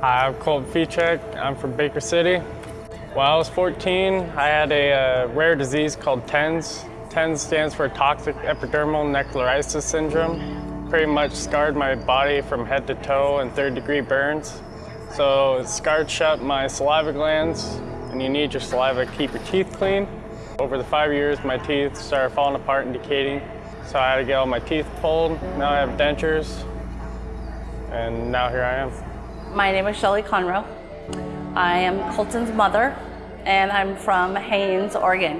Hi, I'm Colt Fichek. I'm from Baker City. When I was 14, I had a uh, rare disease called TENS. TENS stands for Toxic Epidermal Necrolysis Syndrome. Pretty much scarred my body from head to toe and third degree burns. So it scarred shut my saliva glands, and you need your saliva to keep your teeth clean. Over the five years, my teeth started falling apart and decaying. So I had to get all my teeth pulled. Now I have dentures, and now here I am. My name is Shelly Conroe. I am Colton's mother, and I'm from Haines, Oregon.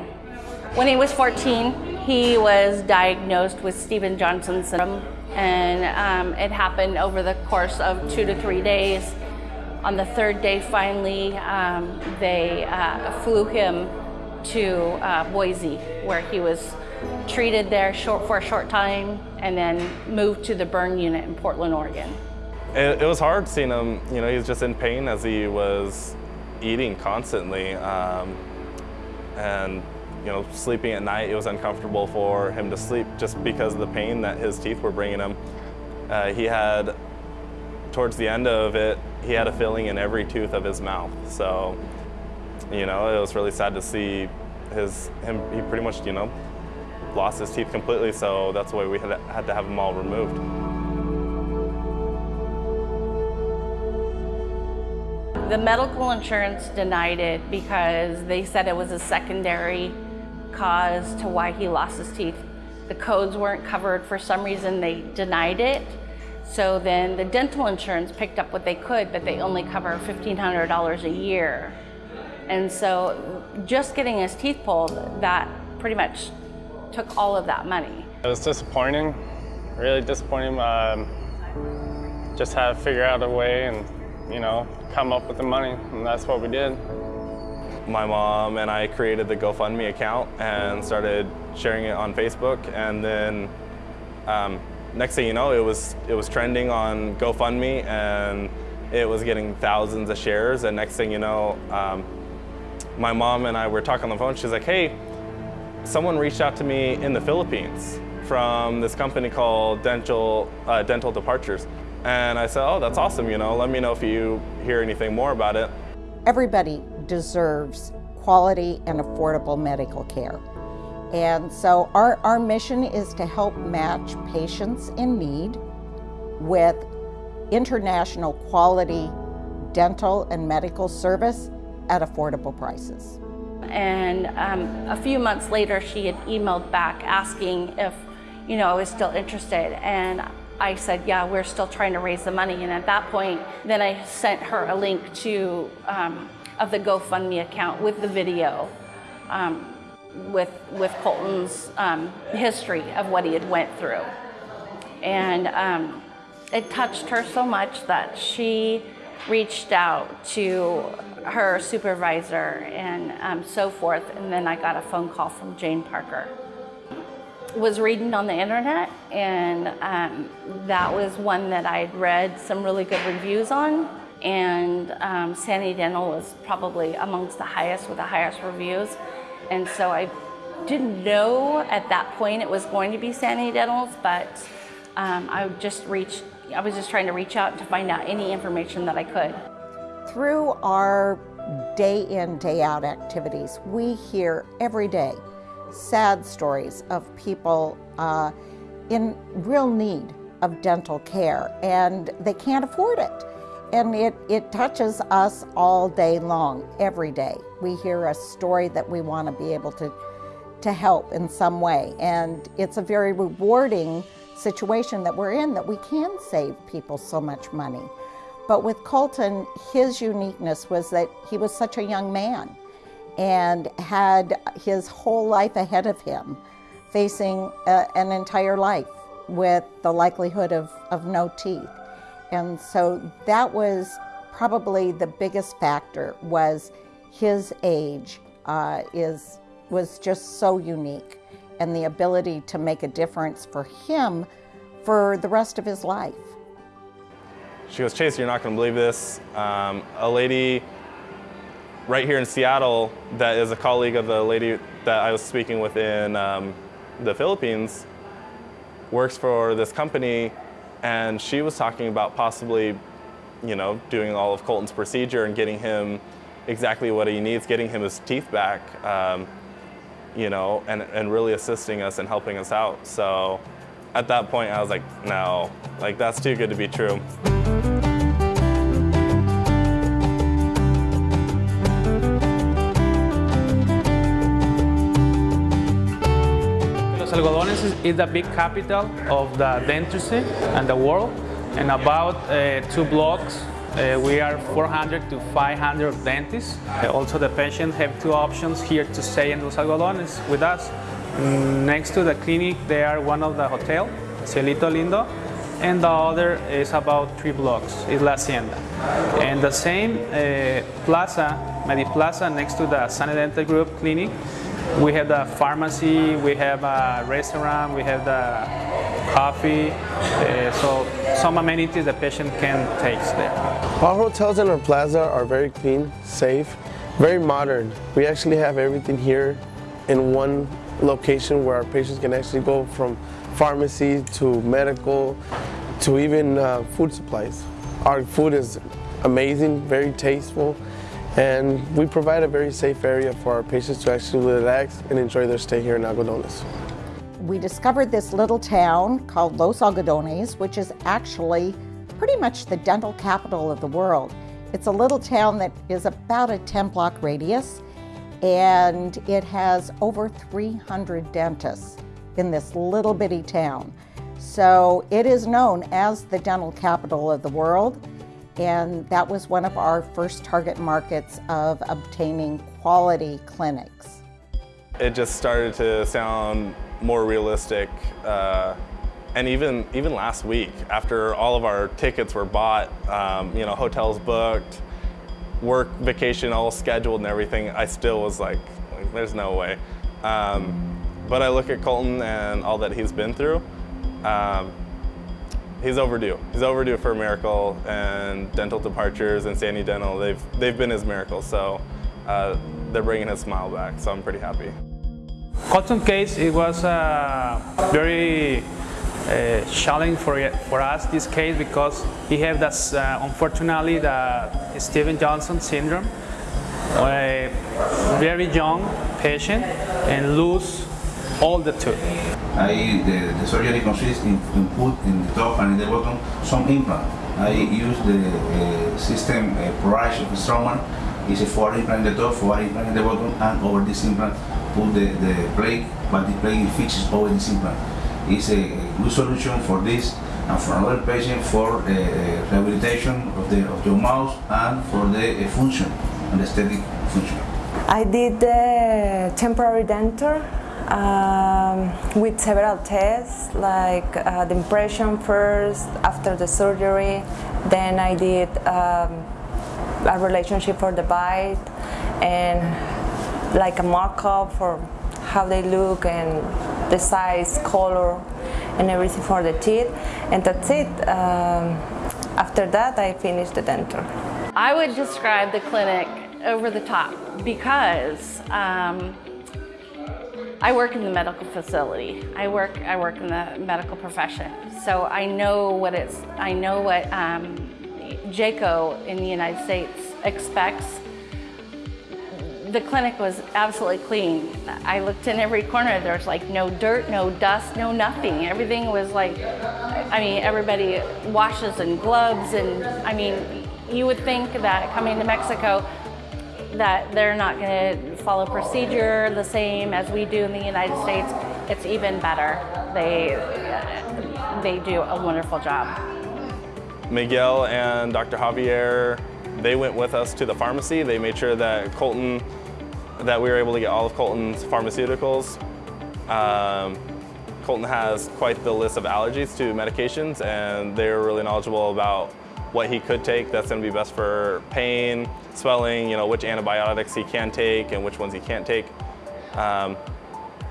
When he was 14, he was diagnosed with Stevens-Johnson syndrome, and um, it happened over the course of two to three days. On the third day, finally, um, they uh, flew him to uh, Boise, where he was treated there short, for a short time, and then moved to the burn unit in Portland, Oregon. It, it, was hard seeing him, you know, he was just in pain as he was eating constantly. Um, and, you know, sleeping at night, it was uncomfortable for him to sleep just because of the pain that his teeth were bringing him. Uh, he had, towards the end of it, he had a filling in every tooth of his mouth. So, you know, it was really sad to see his, him, he pretty much, you know, lost his teeth completely. So that's why we had, had to have them all removed. The medical insurance denied it because they said it was a secondary cause to why he lost his teeth. The codes weren't covered. For some reason, they denied it. So then the dental insurance picked up what they could, but they only cover $1,500 a year. And so just getting his teeth pulled, that pretty much took all of that money. It was disappointing, really disappointing. Um, just had to figure out a way and you know, come up with the money, and that's what we did. My mom and I created the GoFundMe account and started sharing it on Facebook, and then um, next thing you know, it was it was trending on GoFundMe, and it was getting thousands of shares. And next thing you know, um, my mom and I were talking on the phone. She's like, "Hey, someone reached out to me in the Philippines from this company called Dental uh, Dental Departures." And I said, oh, that's awesome, you know, let me know if you hear anything more about it. Everybody deserves quality and affordable medical care. And so our, our mission is to help match patients in need with international quality dental and medical service at affordable prices. And um, a few months later, she had emailed back asking if, you know, I was still interested. And I said, yeah, we're still trying to raise the money. And at that point, then I sent her a link to, um, of the GoFundMe account with the video, um, with, with Colton's um, history of what he had went through. And um, it touched her so much that she reached out to her supervisor and um, so forth. And then I got a phone call from Jane Parker was reading on the internet and um, that was one that I'd read some really good reviews on and um, Sanity Dental was probably amongst the highest with the highest reviews and so I didn't know at that point it was going to be Sani Dentals but um, I just reached I was just trying to reach out to find out any information that I could. Through our day in day out activities we hear every day sad stories of people uh, in real need of dental care and they can't afford it. And it, it touches us all day long, every day. We hear a story that we want to be able to, to help in some way. And it's a very rewarding situation that we're in that we can save people so much money. But with Colton, his uniqueness was that he was such a young man and had his whole life ahead of him, facing a, an entire life with the likelihood of, of no teeth. And so that was probably the biggest factor was his age uh, is, was just so unique and the ability to make a difference for him for the rest of his life. She goes, Chase, you're not going to believe this. Um, a lady right here in Seattle that is a colleague of the lady that I was speaking with in um, the Philippines works for this company and she was talking about possibly you know, doing all of Colton's procedure and getting him exactly what he needs, getting him his teeth back, um, you know, and, and really assisting us and helping us out. So at that point, I was like, no, like that's too good to be true. Algodones is, is the big capital of the dentistry and the world. And about uh, two blocks, uh, we are 400 to 500 dentists. Uh, also, the patients have two options here to stay in Los Algodones with us. Mm, Next to the clinic, they are one of the hotel, Cielito Lindo, and the other is about three blocks, is La Hacienda. And the same uh, plaza, Medi Plaza, next to the Dental Group clinic, we have the pharmacy, we have a restaurant, we have the coffee, uh, so some amenities the patient can take there. Our hotels in our plaza are very clean, safe, very modern. We actually have everything here in one location where our patients can actually go from pharmacy to medical to even uh, food supplies. Our food is amazing, very tasteful, and we provide a very safe area for our patients to actually relax and enjoy their stay here in Algodones. We discovered this little town called Los Algodones, which is actually pretty much the dental capital of the world. It's a little town that is about a 10 block radius, and it has over 300 dentists in this little bitty town. So it is known as the dental capital of the world, and that was one of our first target markets of obtaining quality clinics. It just started to sound more realistic. Uh, and even even last week, after all of our tickets were bought, um, you know, hotels booked, work vacation all scheduled and everything, I still was like, there's no way. Um, but I look at Colton and all that he's been through. Um, he's overdue. He's overdue for a miracle, and Dental Departures and Sani Dental, they've they've been his miracle. So uh, they're bringing his smile back. So I'm pretty happy. Colton case, it was uh, very uh, challenging for, for us, this case, because he had this, uh, unfortunately, the Stevens-Johnson syndrome. A very young patient and lose all the tooth. I, the, the surgery consists in, in put in the top and in the bottom some implant. I use the uh, system uh, Pro Arch of Straumann. It's a four implant in the top, four implant in the bottom, and over this implant put the, the plate, but the plate fixes over this implant. It's a good solution for this and for another patient for uh, rehabilitation of the of your mouth and for the uh, function, and aesthetic function. I did the temporary denture um, with several tests, like uh, the impression first, after the surgery. Then I did um, a relationship for the bite and like a mock-up for how they look and the size, color, and everything for the teeth. And that's it. Um, after that, I finished the denture. I would describe the clinic over the top because um, I work in the medical facility. I work I work in the medical profession, so I know what it's. I know what um, JCAHO in the United States expects. The clinic was absolutely clean. I looked in every corner. There was like no dirt, no dust, no nothing. Everything was like, I mean, everybody washes and gloves, and I mean, you would think that coming to Mexico that they're not going to follow procedure the same as we do in the United States. It's even better. They they do a wonderful job. Miguel and Dr. Javier, they went with us to the pharmacy. They made sure that Colton, that we were able to get all of Colton's pharmaceuticals. Um, Colton has quite the list of allergies to medications and they're really knowledgeable about what he could take that's going to be best for pain, swelling, you know, which antibiotics he can take and which ones he can't take. Um,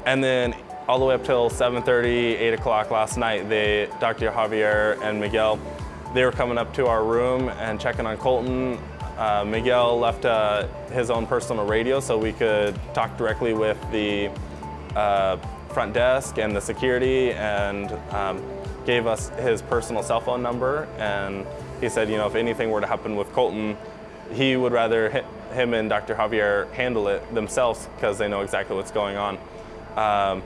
and then all the way up till 7.30, 8 o'clock last night, they, Dr. Javier and Miguel, they were coming up to our room and checking on Colton. Uh, Miguel left uh, his own personal radio so we could talk directly with the uh, front desk and the security and um, gave us his personal cell phone number. And he said, you know, if anything were to happen with Colton, he would rather hi- him and Dr. Javier handle it themselves because they know exactly what's going on. Um,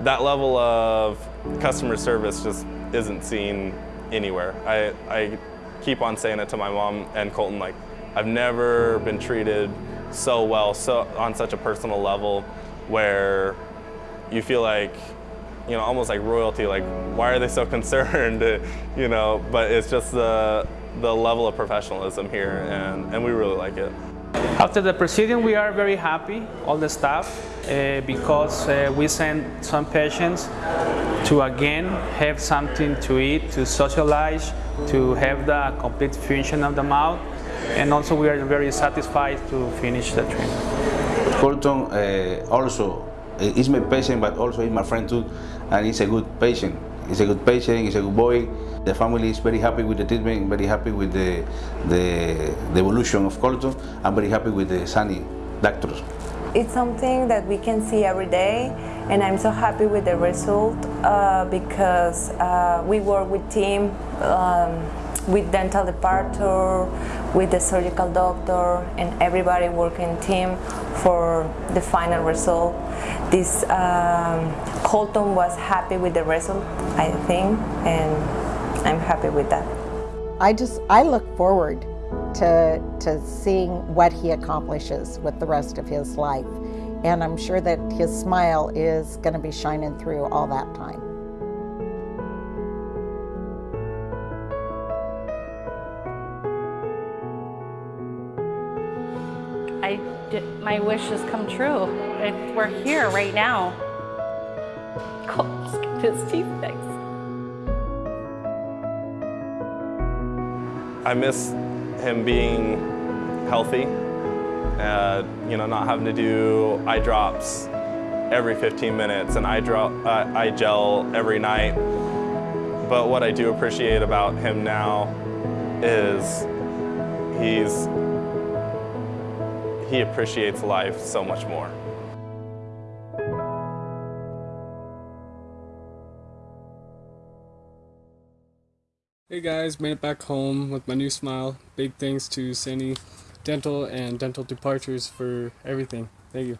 that level of customer service just isn't seen anywhere. I, I keep on saying it to my mom and Colton, like, I've never been treated so well, so on such a personal level where you feel like, you know, almost like royalty, like, why are they so concerned, you know, but it's just the, the level of professionalism here and, and we really like it. After the proceeding, we are very happy, all the staff, uh, because uh, we send some patients to again have something to eat, to socialize, to have the complete function of the mouth, and also we are very satisfied to finish the treatment. Colton uh, also is my patient, but also he's my friend too, and he's a good patient. He's a good patient. He's a good boy. The family is very happy with the treatment. Very happy with the the, the evolution of Colton. I'm very happy with the Sunny doctors. It's something that we can see every day, and I'm so happy with the result uh, because uh, we work with team, um, with dental department, with the surgical doctor, and everybody working team for the final result. This um, Colton was happy with the result, I think, and I'm happy with that. I just I look forward to to seeing what he accomplishes with the rest of his life. And I'm sure that his smile is going to be shining through all that time. Did, my wish has come true. It, we're here right now. Colton's got his teeth fixed. I miss him being healthy, uh, you know, not having to do eye drops every 15 minutes and eye, drop, uh, eye gel every night. But what I do appreciate about him now is he's he appreciates life so much more. Hey guys, made it back home with my new smile. Big thanks to Sani Dental and Dental Departures for everything. Thank you.